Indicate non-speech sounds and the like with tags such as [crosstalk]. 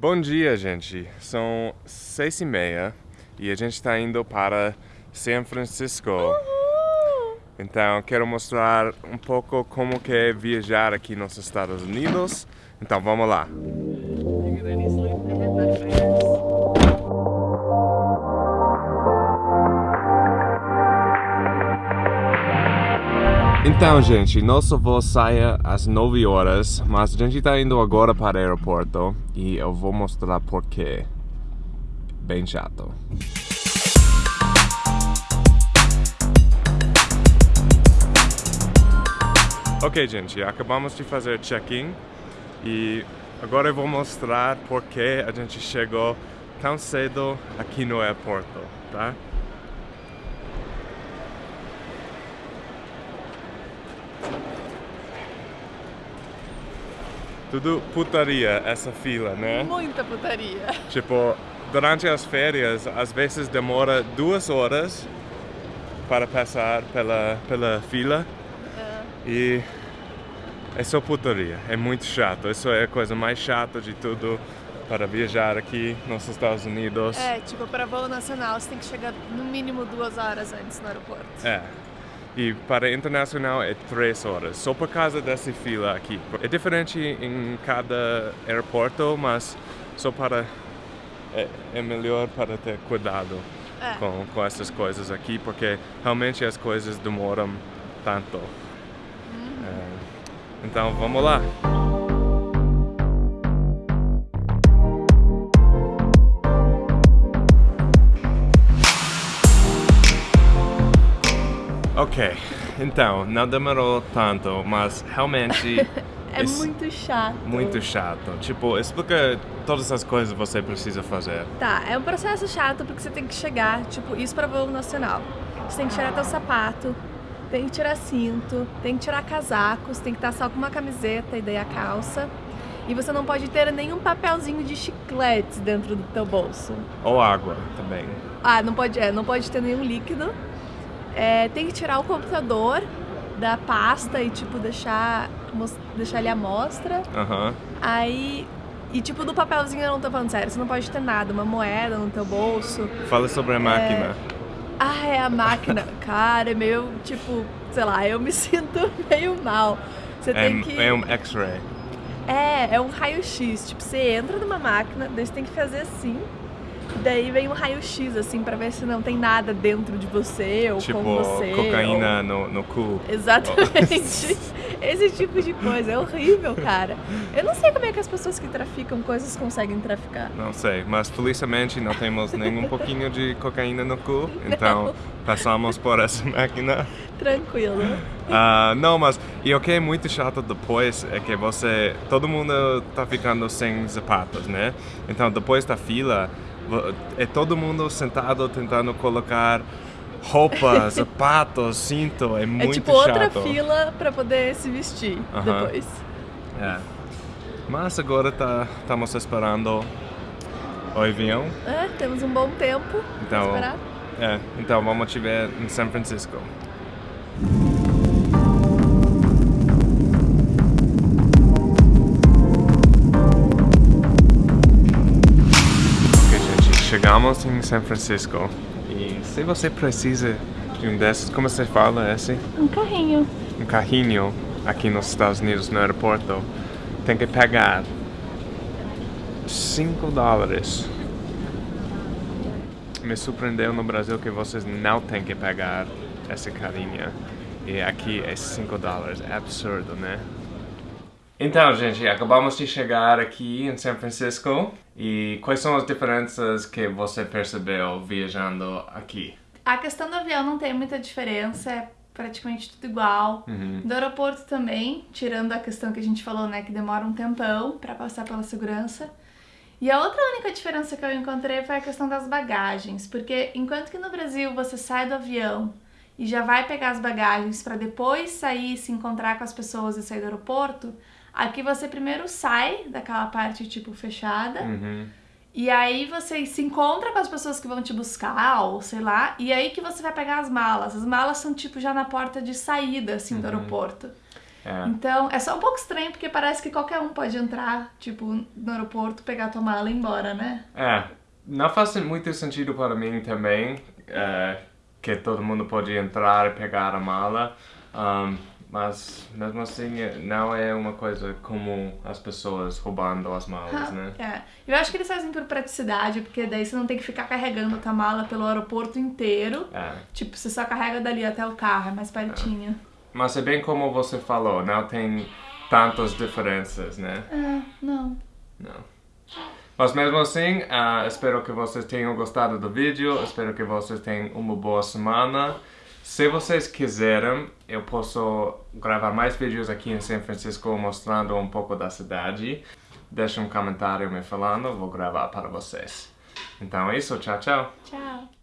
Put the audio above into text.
Bom dia, gente. São seis e meia e a gente está indo para São Francisco. Uhul! Então, quero mostrar um pouco como que é viajar aqui nos Estados Unidos. Então, vamos lá. Então, gente, nosso voo sai às 9 horas, mas a gente está indo agora para o aeroporto e eu vou mostrar porquê. Bem chato. Ok, gente, acabamos de fazer check-in e agora eu vou mostrar porquê a gente chegou tão cedo aqui no aeroporto, tá? Tudo putaria essa fila, né? Muita putaria. Tipo, durante as férias, às vezes demora duas horas para passar pela, pela fila e é só putaria, é muito chato. Isso é a coisa mais chata de tudo para viajar aqui nos Estados Unidos. É, tipo, para voo nacional você tem que chegar no mínimo duas horas antes no aeroporto. É. E para internacional é três horas, só por causa dessa fila aqui. É diferente em cada aeroporto, mas só para... É, é melhor para ter cuidado É. com, com essas coisas aqui, porque realmente as coisas demoram tanto. É, então, vamos lá. Ok, então, não demorou tanto, mas realmente [laughs] É muito chato. muito chato. Tipo, explica todas as coisas que você precisa fazer. Tá, é um processo chato porque você tem que chegar, tipo, isso para voo nacional. Você tem que tirar teu sapato, tem que tirar cinto, tem que tirar casaco, você tem que estar só com uma camiseta e daí a calça. E você não pode ter nenhum papelzinho de chicletes dentro do teu bolso. Ou água também. Ah, não pode, é, não pode ter nenhum líquido. É, tem que tirar o computador da pasta e tipo deixar deixar ele à mostra. Aham. Aí e tipo do papelzinho eu não tô falando sério, você não pode ter nada, uma moeda no teu bolso. Fala sobre a máquina. Ah, é a máquina. [laughs] Cara, é meio tipo, sei lá, eu me [laughs] sinto meio mal. Você É, tem que é um X-ray. É, é um raio-x. Tipo, você entra numa máquina, daí você tem que fazer assim. Daí vem um raio-x, assim, pra ver se não tem nada dentro de você ou Tipo, com você. cocaína no, no cu. ou- Exatamente. [laughs] Esse tipo de coisa. É horrível, cara. Eu não sei como é que as pessoas que traficam coisas conseguem traficar. Não sei, mas felizmente não temos nem um pouquinho de cocaína no cu, [laughs] então passamos por essa máquina. Tranquilo. Ah, não, mas e o que é muito chato depois é que você, todo mundo tá ficando sem sapatos, né? Então depois da fila é todo mundo sentado tentando colocar roupa, [laughs] sapatos, cinto, é muito é tipo outra chato. fila pra poder se vestir Aham. depois. É. Mas agora tá, estamos esperando o avião. É, temos um bom tempo Então, esperar. é, então vamos te ver em São Francisco. Gente, chegamos em São Francisco e se você precisa de um desses, como você fala esse? Um carrinho. um carrinho aqui nos Estados Unidos no aeroporto, tem que pagar 5 dólares. Me surpreendeu no Brasil que vocês não têm que pagar essa carinha. E aqui é 5 dólares. É absurdo, né? Então, gente, acabamos de chegar aqui em São Francisco. E quais são as diferenças que você percebeu viajando aqui? A questão do avião não tem muita diferença, é praticamente tudo igual. Uhum. Do aeroporto também, tirando a questão que a gente falou, né, que demora um tempão pra passar pela segurança. E a outra única diferença que eu encontrei foi a questão das bagagens, porque enquanto que no Brasil você sai do avião e já vai pegar as bagagens pra depois sair, se encontrar com as pessoas e sair do aeroporto, aqui você primeiro sai daquela parte tipo fechada. Uhum. E aí você se encontra com as pessoas que vão te buscar, ou sei lá, e aí que você vai pegar as malas. As malas são tipo já na porta de saída, assim, do Uhum. aeroporto. É. Então, é só um pouco estranho, porque parece que qualquer um pode entrar, tipo, no aeroporto, pegar tua mala e ir embora, né? É, não faz muito sentido para mim também é, que todo mundo pode entrar e pegar a mala, um, mas mesmo assim não é uma coisa comum as pessoas roubando as malas, né? É. Eu acho que eles fazem por praticidade, porque daí você não tem que ficar carregando tua mala pelo aeroporto inteiro. É. Tipo, você só carrega dali até o carro, é mais pertinho. Mas é bem como você falou, não tem tantas diferenças, né? É, não. Não. Mas mesmo assim, uh, espero que vocês tenham gostado do vídeo, espero que vocês tenham uma boa semana. Se vocês quiserem, eu posso gravar mais vídeos aqui em São Francisco mostrando um pouco da cidade. Deixe um comentário me falando, vou gravar para vocês. Então é isso, tchau, tchau. Tchau.